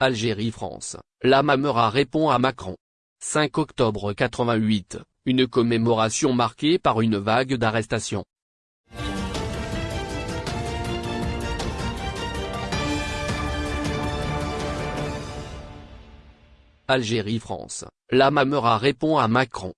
Algérie-France, la Mamera répond à Macron. 5 octobre 88, une commémoration marquée par une vague d'arrestations. Algérie-France, la Mamera répond à Macron.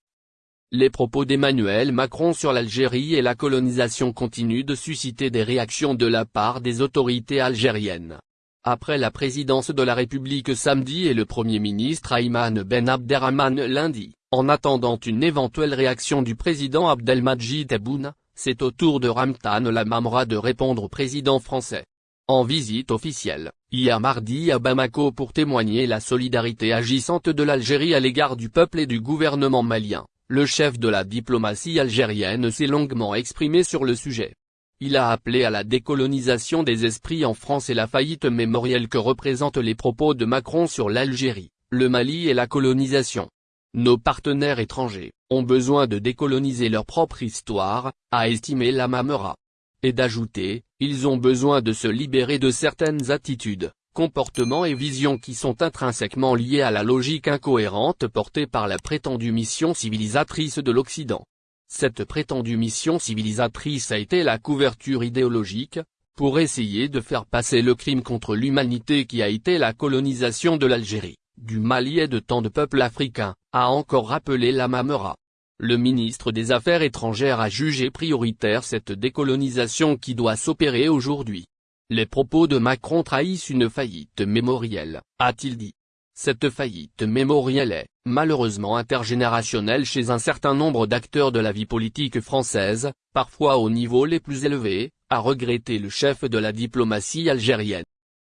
Les propos d'Emmanuel Macron sur l'Algérie et la colonisation continuent de susciter des réactions de la part des autorités algériennes. Après la présidence de la République samedi et le Premier ministre Ayman Ben Abderrahman lundi, en attendant une éventuelle réaction du président Abdelmadjid Tebboune, c'est au tour de Ramtan Lamamra de répondre au président français en visite officielle, hier mardi à Bamako pour témoigner la solidarité agissante de l'Algérie à l'égard du peuple et du gouvernement malien, le chef de la diplomatie algérienne s'est longuement exprimé sur le sujet. Il a appelé à la décolonisation des esprits en France et la faillite mémorielle que représentent les propos de Macron sur l'Algérie, le Mali et la colonisation. Nos partenaires étrangers, ont besoin de décoloniser leur propre histoire, a estimé la Mamera et d'ajouter, ils ont besoin de se libérer de certaines attitudes, comportements et visions qui sont intrinsèquement liés à la logique incohérente portée par la prétendue mission civilisatrice de l'Occident. Cette prétendue mission civilisatrice a été la couverture idéologique, pour essayer de faire passer le crime contre l'humanité qui a été la colonisation de l'Algérie, du Mali et de tant de peuples africains, a encore rappelé la Mamera. Le ministre des Affaires étrangères a jugé prioritaire cette décolonisation qui doit s'opérer aujourd'hui. Les propos de Macron trahissent une faillite mémorielle, a-t-il dit. Cette faillite mémorielle est, malheureusement intergénérationnelle chez un certain nombre d'acteurs de la vie politique française, parfois au niveau les plus élevés, a regretté le chef de la diplomatie algérienne.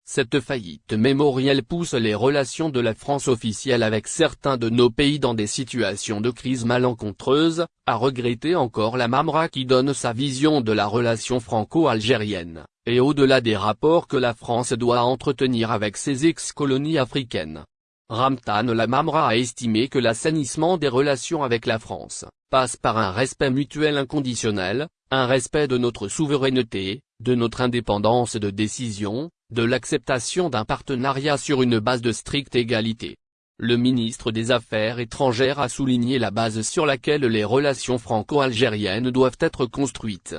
Cette faillite mémorielle pousse les relations de la France officielle avec certains de nos pays dans des situations de crise malencontreuse, a regretté encore la Mamra qui donne sa vision de la relation franco-algérienne, et au-delà des rapports que la France doit entretenir avec ses ex-colonies africaines. Ramtan la Mamra a estimé que l'assainissement des relations avec la France, passe par un respect mutuel inconditionnel, un respect de notre souveraineté, de notre indépendance de décision, de l'acceptation d'un partenariat sur une base de stricte égalité. Le ministre des Affaires étrangères a souligné la base sur laquelle les relations franco-algériennes doivent être construites.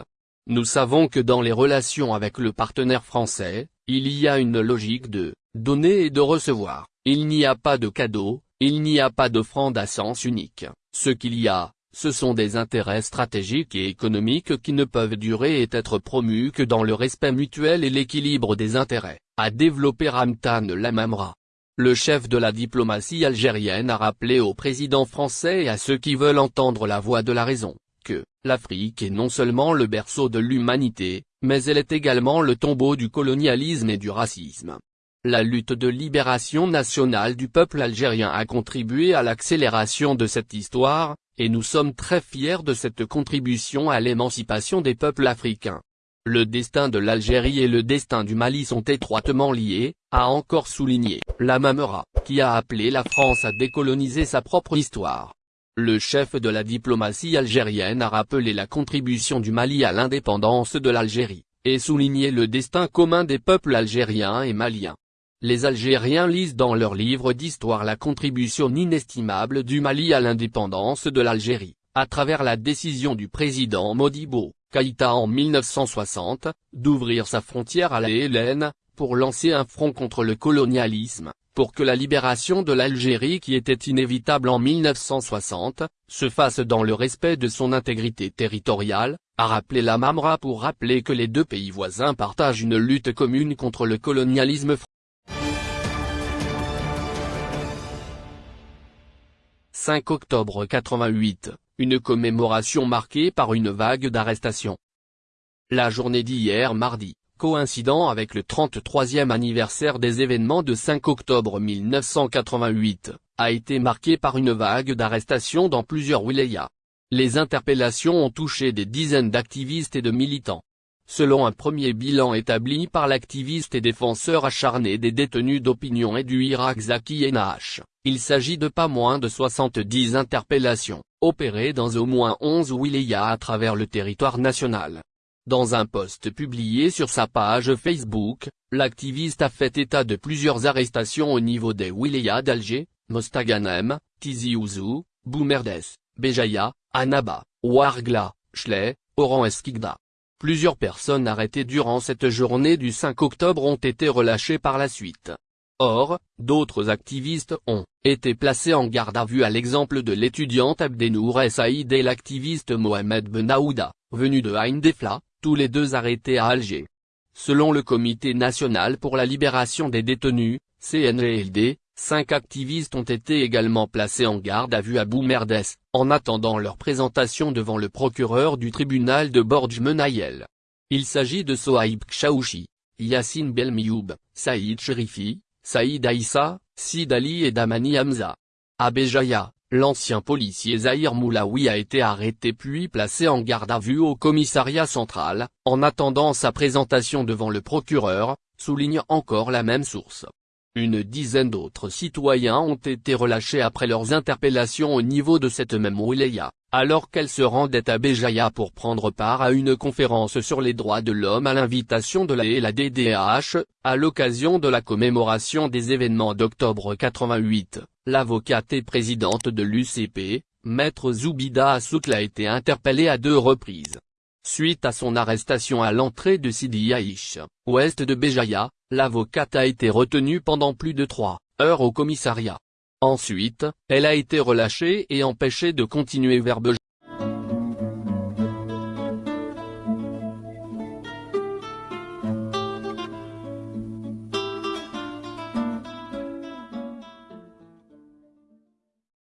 Nous savons que dans les relations avec le partenaire français, il y a une logique de donner et de recevoir, il n'y a pas de cadeau, il n'y a pas d'offrande à sens unique, ce qu'il y a, ce sont des intérêts stratégiques et économiques qui ne peuvent durer et être promus que dans le respect mutuel et l'équilibre des intérêts, a développé Ramtan Lamamra. Le chef de la diplomatie algérienne a rappelé au président français et à ceux qui veulent entendre la voix de la raison, l'Afrique est non seulement le berceau de l'humanité, mais elle est également le tombeau du colonialisme et du racisme. La lutte de libération nationale du peuple algérien a contribué à l'accélération de cette histoire, et nous sommes très fiers de cette contribution à l'émancipation des peuples africains. Le destin de l'Algérie et le destin du Mali sont étroitement liés, a encore souligné la Mamera, qui a appelé la France à décoloniser sa propre histoire. Le chef de la diplomatie algérienne a rappelé la contribution du Mali à l'indépendance de l'Algérie, et souligné le destin commun des peuples algériens et maliens. Les Algériens lisent dans leurs livres d'histoire la contribution inestimable du Mali à l'indépendance de l'Algérie, à travers la décision du président Modibo, Kaïta en 1960, d'ouvrir sa frontière à la Hélène, pour lancer un front contre le colonialisme, pour que la libération de l'Algérie qui était inévitable en 1960, se fasse dans le respect de son intégrité territoriale, a rappelé la Mamra pour rappeler que les deux pays voisins partagent une lutte commune contre le colonialisme 5 octobre 88, une commémoration marquée par une vague d'arrestations. La journée d'hier mardi, coïncidant avec le 33e anniversaire des événements de 5 octobre 1988, a été marquée par une vague d'arrestations dans plusieurs wilayas. Les interpellations ont touché des dizaines d'activistes et de militants. Selon un premier bilan établi par l'activiste et défenseur acharné des détenus d'opinion et du Irak Zaki Enaach, il s'agit de pas moins de 70 interpellations, opérées dans au moins 11 wilayas à travers le territoire national. Dans un post publié sur sa page Facebook, l'activiste a fait état de plusieurs arrestations au niveau des wilayas d'Alger, Mostaganem, Tizi Ouzou, Boumerdes, Béjaïa, Annaba, Ouargla, Chley, Oran Esquigda. Plusieurs personnes arrêtées durant cette journée du 5 octobre ont été relâchées par la suite. Or, d'autres activistes ont été placés en garde à vue à l'exemple de l'étudiante Abdenour Saïd et l'activiste Mohamed Benaouda, venu de Haïn Defla, tous les deux arrêtés à Alger. Selon le Comité national pour la libération des détenus, CNLD, cinq activistes ont été également placés en garde à vue à Boumerdes, en attendant leur présentation devant le procureur du tribunal de Borj Menayel. Il s'agit de Sohaib Kchaouchi, Yassine Belmioub, Saïd Sherifi, Saïd Aïssa, Sid Ali et Damani Hamza. À Béjaïa, L'ancien policier Zahir Moulaoui a été arrêté puis placé en garde à vue au commissariat central, en attendant sa présentation devant le procureur, souligne encore la même source. Une dizaine d'autres citoyens ont été relâchés après leurs interpellations au niveau de cette même wilaya, alors qu'elle se rendait à Béjaïa pour prendre part à une conférence sur les droits de l'homme à l'invitation de la et la DDH, à l'occasion de la commémoration des événements d'octobre 88. L'avocate et présidente de l'UCP, Maître Zoubida Assoukla a été interpellée à deux reprises. Suite à son arrestation à l'entrée de Sidi Aïch, ouest de Béjaïa, l'avocate a été retenue pendant plus de trois heures au commissariat. Ensuite, elle a été relâchée et empêchée de continuer vers Béjaïa.